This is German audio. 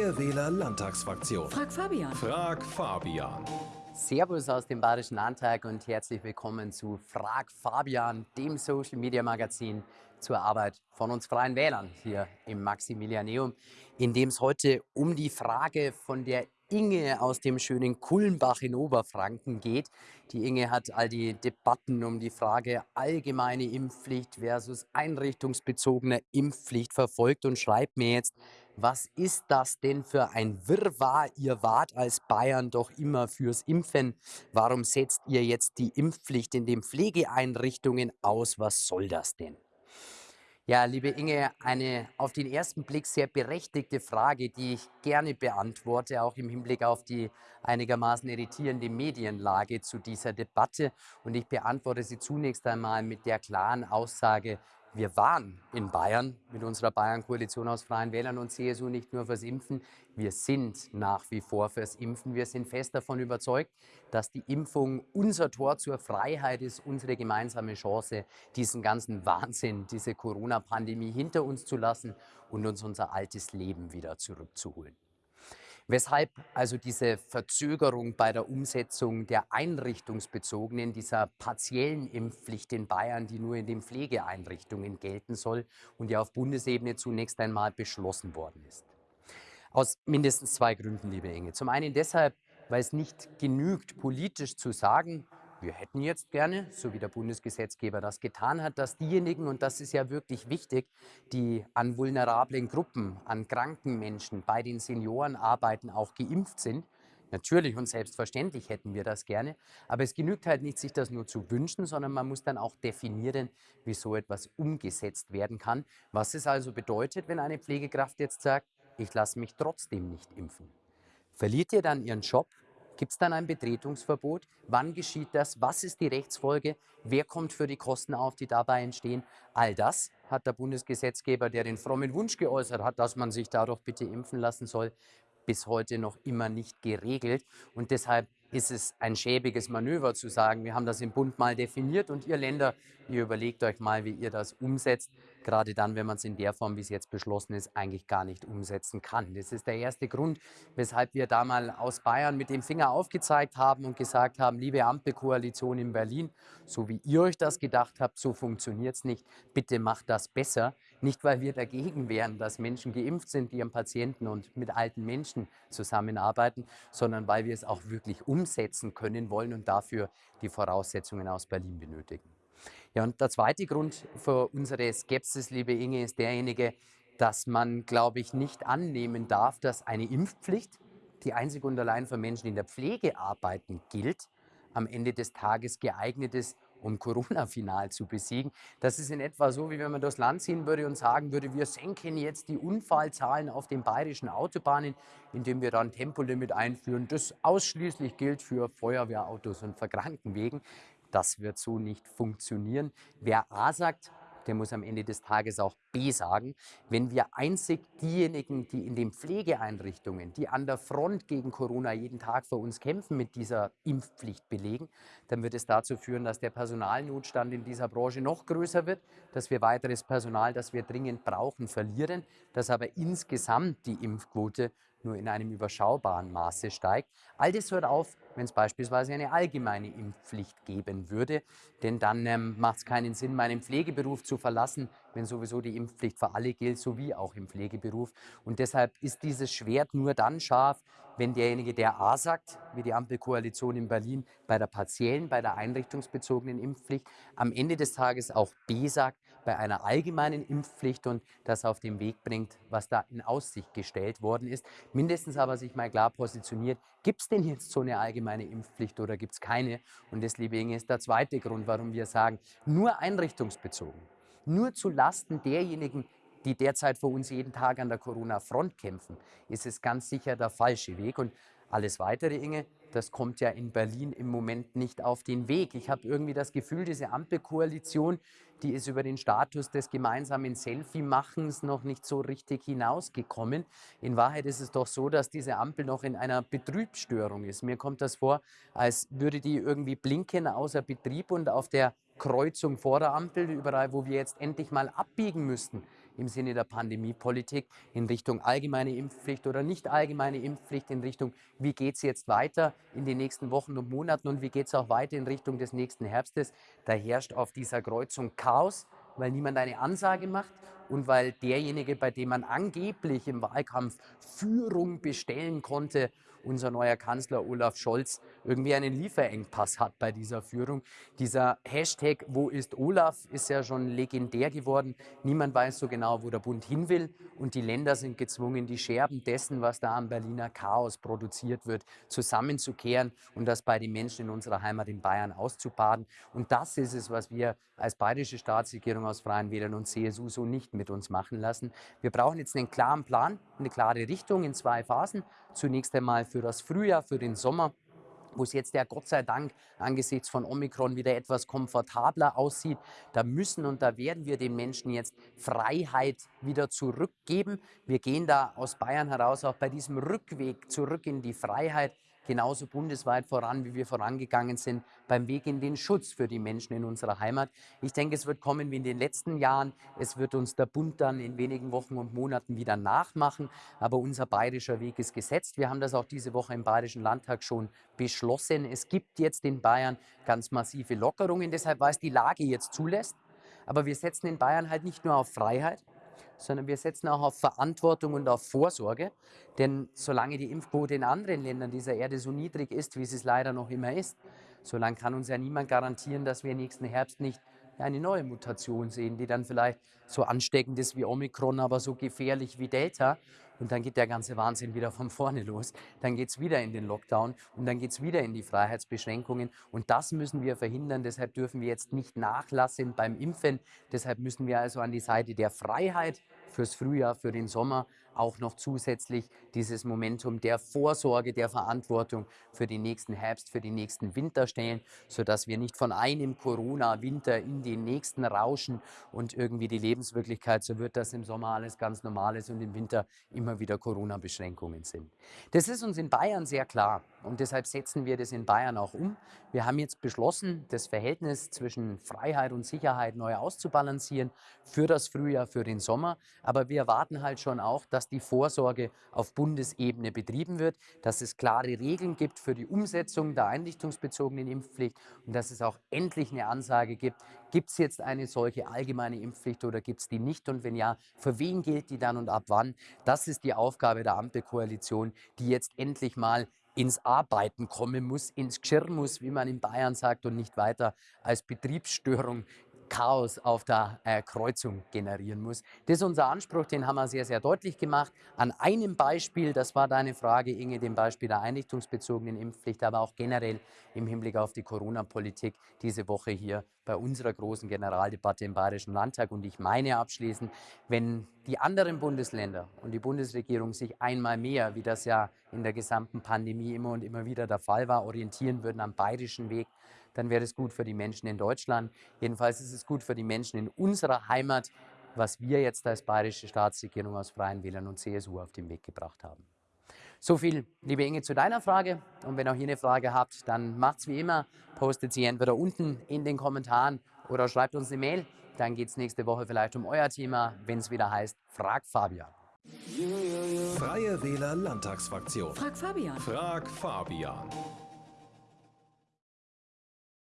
Freie Wähler Landtagsfraktion. Frag Fabian. Frag Fabian. Servus aus dem Bayerischen Landtag und herzlich willkommen zu Frag Fabian, dem Social Media Magazin zur Arbeit von uns Freien Wählern hier im Maximilianeum, in dem es heute um die Frage von der Inge aus dem schönen Kulmbach in Oberfranken geht. Die Inge hat all die Debatten um die Frage allgemeine Impfpflicht versus einrichtungsbezogene Impfpflicht verfolgt und schreibt mir jetzt, was ist das denn für ein Wirrwarr? Ihr wart als Bayern doch immer fürs Impfen. Warum setzt ihr jetzt die Impfpflicht in den Pflegeeinrichtungen aus? Was soll das denn? Ja, liebe Inge, eine auf den ersten Blick sehr berechtigte Frage, die ich gerne beantworte, auch im Hinblick auf die einigermaßen irritierende Medienlage zu dieser Debatte. Und ich beantworte sie zunächst einmal mit der klaren Aussage, wir waren in Bayern mit unserer Bayern-Koalition aus Freien Wählern und CSU nicht nur fürs Impfen, wir sind nach wie vor fürs Impfen. Wir sind fest davon überzeugt, dass die Impfung unser Tor zur Freiheit ist, unsere gemeinsame Chance, diesen ganzen Wahnsinn, diese Corona-Pandemie hinter uns zu lassen und uns unser altes Leben wieder zurückzuholen. Weshalb also diese Verzögerung bei der Umsetzung der einrichtungsbezogenen, dieser partiellen Impfpflicht in Bayern, die nur in den Pflegeeinrichtungen gelten soll und ja auf Bundesebene zunächst einmal beschlossen worden ist. Aus mindestens zwei Gründen, liebe Inge. Zum einen deshalb, weil es nicht genügt, politisch zu sagen, wir hätten jetzt gerne, so wie der Bundesgesetzgeber das getan hat, dass diejenigen, und das ist ja wirklich wichtig, die an vulnerablen Gruppen, an kranken Menschen, bei den Senioren arbeiten, auch geimpft sind. Natürlich und selbstverständlich hätten wir das gerne, aber es genügt halt nicht, sich das nur zu wünschen, sondern man muss dann auch definieren, wie so etwas umgesetzt werden kann. Was es also bedeutet, wenn eine Pflegekraft jetzt sagt, ich lasse mich trotzdem nicht impfen. Verliert ihr dann ihren Job, Gibt es dann ein Betretungsverbot? Wann geschieht das? Was ist die Rechtsfolge? Wer kommt für die Kosten auf, die dabei entstehen? All das hat der Bundesgesetzgeber, der den frommen Wunsch geäußert hat, dass man sich da doch bitte impfen lassen soll, bis heute noch immer nicht geregelt. Und deshalb ist es ein schäbiges Manöver zu sagen, wir haben das im Bund mal definiert und ihr Länder, ihr überlegt euch mal, wie ihr das umsetzt gerade dann, wenn man es in der Form, wie es jetzt beschlossen ist, eigentlich gar nicht umsetzen kann. Das ist der erste Grund, weshalb wir da mal aus Bayern mit dem Finger aufgezeigt haben und gesagt haben, liebe Ampelkoalition in Berlin, so wie ihr euch das gedacht habt, so funktioniert es nicht. Bitte macht das besser. Nicht, weil wir dagegen wären, dass Menschen geimpft sind, die am Patienten und mit alten Menschen zusammenarbeiten, sondern weil wir es auch wirklich umsetzen können wollen und dafür die Voraussetzungen aus Berlin benötigen. Ja, und der zweite Grund für unsere Skepsis, liebe Inge, ist derjenige, dass man, glaube ich, nicht annehmen darf, dass eine Impfpflicht, die einzig und allein für Menschen, in der Pflege arbeiten, gilt, am Ende des Tages geeignet ist, um Corona final zu besiegen. Das ist in etwa so, wie wenn man durchs Land ziehen würde und sagen würde, wir senken jetzt die Unfallzahlen auf den bayerischen Autobahnen, indem wir dann Tempolimit einführen, das ausschließlich gilt für Feuerwehrautos und für Krankenwegen. Das wird so nicht funktionieren. Wer A sagt, der muss am Ende des Tages auch B sagen. Wenn wir einzig diejenigen, die in den Pflegeeinrichtungen, die an der Front gegen Corona jeden Tag für uns kämpfen, mit dieser Impfpflicht belegen, dann wird es dazu führen, dass der Personalnotstand in dieser Branche noch größer wird, dass wir weiteres Personal, das wir dringend brauchen, verlieren, dass aber insgesamt die Impfquote nur in einem überschaubaren Maße steigt. All das hört auf, wenn es beispielsweise eine allgemeine Impfpflicht geben würde. Denn dann ähm, macht es keinen Sinn, meinen Pflegeberuf zu verlassen, wenn sowieso die Impfpflicht für alle gilt, sowie auch im Pflegeberuf. Und deshalb ist dieses Schwert nur dann scharf, wenn derjenige, der A sagt, wie die Ampelkoalition in Berlin, bei der partiellen, bei der einrichtungsbezogenen Impfpflicht, am Ende des Tages auch B sagt, bei einer allgemeinen Impfpflicht und das auf den Weg bringt, was da in Aussicht gestellt worden ist. Mindestens aber sich mal klar positioniert, gibt es denn jetzt so eine allgemeine Impfpflicht oder gibt es keine? Und Inge, ist der zweite Grund, warum wir sagen, nur einrichtungsbezogen nur zu Lasten derjenigen, die derzeit für uns jeden Tag an der Corona-Front kämpfen, ist es ganz sicher der falsche Weg. Und alles weitere, Inge, das kommt ja in Berlin im Moment nicht auf den Weg. Ich habe irgendwie das Gefühl, diese Ampelkoalition, die ist über den Status des gemeinsamen Selfie-Machens noch nicht so richtig hinausgekommen. In Wahrheit ist es doch so, dass diese Ampel noch in einer Betriebsstörung ist. Mir kommt das vor, als würde die irgendwie blinken außer Betrieb und auf der Kreuzung vor der Ampel, überall, wo wir jetzt endlich mal abbiegen müssten, im Sinne der Pandemiepolitik in Richtung allgemeine Impfpflicht oder nicht allgemeine Impfpflicht, in Richtung, wie geht es jetzt weiter in den nächsten Wochen und Monaten und wie geht es auch weiter in Richtung des nächsten Herbstes. Da herrscht auf dieser Kreuzung Chaos, weil niemand eine Ansage macht und weil derjenige, bei dem man angeblich im Wahlkampf Führung bestellen konnte, unser neuer Kanzler Olaf Scholz irgendwie einen Lieferengpass hat bei dieser Führung. Dieser Hashtag Wo ist Olaf ist ja schon legendär geworden. Niemand weiß so genau, wo der Bund hin will und die Länder sind gezwungen, die Scherben dessen, was da am Berliner Chaos produziert wird, zusammenzukehren und das bei den Menschen in unserer Heimat in Bayern auszubaden. Und das ist es, was wir als bayerische Staatsregierung aus Freien Wählern und CSU so nicht mit uns machen lassen. Wir brauchen jetzt einen klaren Plan, eine klare Richtung in zwei Phasen. Zunächst einmal für das Frühjahr, für den Sommer wo es jetzt ja Gott sei Dank angesichts von Omikron wieder etwas komfortabler aussieht. Da müssen und da werden wir den Menschen jetzt Freiheit wieder zurückgeben. Wir gehen da aus Bayern heraus auch bei diesem Rückweg zurück in die Freiheit genauso bundesweit voran, wie wir vorangegangen sind beim Weg in den Schutz für die Menschen in unserer Heimat. Ich denke, es wird kommen wie in den letzten Jahren. Es wird uns der Bund dann in wenigen Wochen und Monaten wieder nachmachen. Aber unser bayerischer Weg ist gesetzt. Wir haben das auch diese Woche im Bayerischen Landtag schon beschlossen. Es gibt jetzt in Bayern ganz massive Lockerungen, deshalb, weil es die Lage jetzt zulässt. Aber wir setzen in Bayern halt nicht nur auf Freiheit, sondern wir setzen auch auf Verantwortung und auf Vorsorge. Denn solange die Impfquote in anderen Ländern dieser Erde so niedrig ist, wie sie es leider noch immer ist, solange kann uns ja niemand garantieren, dass wir nächsten Herbst nicht eine neue Mutation sehen, die dann vielleicht so ansteckend ist wie Omikron, aber so gefährlich wie Delta. Und dann geht der ganze Wahnsinn wieder von vorne los. Dann geht es wieder in den Lockdown und dann geht es wieder in die Freiheitsbeschränkungen. Und das müssen wir verhindern. Deshalb dürfen wir jetzt nicht nachlassen beim Impfen. Deshalb müssen wir also an die Seite der Freiheit fürs Frühjahr, für den Sommer auch noch zusätzlich dieses Momentum der Vorsorge, der Verantwortung für den nächsten Herbst, für den nächsten Winter stellen, sodass wir nicht von einem Corona-Winter in den nächsten rauschen und irgendwie die Lebenswirklichkeit so wird, dass im Sommer alles ganz normal ist und im Winter immer wieder Corona-Beschränkungen sind. Das ist uns in Bayern sehr klar und deshalb setzen wir das in Bayern auch um. Wir haben jetzt beschlossen, das Verhältnis zwischen Freiheit und Sicherheit neu auszubalancieren für das Frühjahr, für den Sommer. Aber wir erwarten halt schon auch, dass die Vorsorge auf Bundesebene betrieben wird, dass es klare Regeln gibt für die Umsetzung der einrichtungsbezogenen Impfpflicht und dass es auch endlich eine Ansage gibt, gibt es jetzt eine solche allgemeine Impfpflicht oder gibt es die nicht und wenn ja, für wen gilt die dann und ab wann? Das ist die Aufgabe der Ampelkoalition, die jetzt endlich mal ins Arbeiten kommen muss, ins Geschirr muss, wie man in Bayern sagt, und nicht weiter als Betriebsstörung Chaos auf der äh, Kreuzung generieren muss. Das ist unser Anspruch, den haben wir sehr, sehr deutlich gemacht. An einem Beispiel, das war deine Frage, Inge, dem Beispiel der einrichtungsbezogenen Impfpflicht, aber auch generell im Hinblick auf die Corona-Politik diese Woche hier bei unserer großen Generaldebatte im Bayerischen Landtag. Und ich meine abschließend, wenn die anderen Bundesländer und die Bundesregierung sich einmal mehr, wie das ja in der gesamten Pandemie immer und immer wieder der Fall war, orientieren würden am bayerischen Weg, dann wäre es gut für die Menschen in Deutschland. Jedenfalls ist es gut für die Menschen in unserer Heimat, was wir jetzt als bayerische Staatsregierung aus Freien Wählern und CSU auf den Weg gebracht haben. So viel, liebe Inge, zu deiner Frage. Und wenn auch ihr eine Frage habt, dann macht's wie immer, postet sie entweder unten in den Kommentaren oder schreibt uns eine Mail. Dann geht es nächste Woche vielleicht um euer Thema, wenn es wieder heißt, Frag Fabian. Freie Wähler Landtagsfraktion. Frag Fabian. Frag Fabian.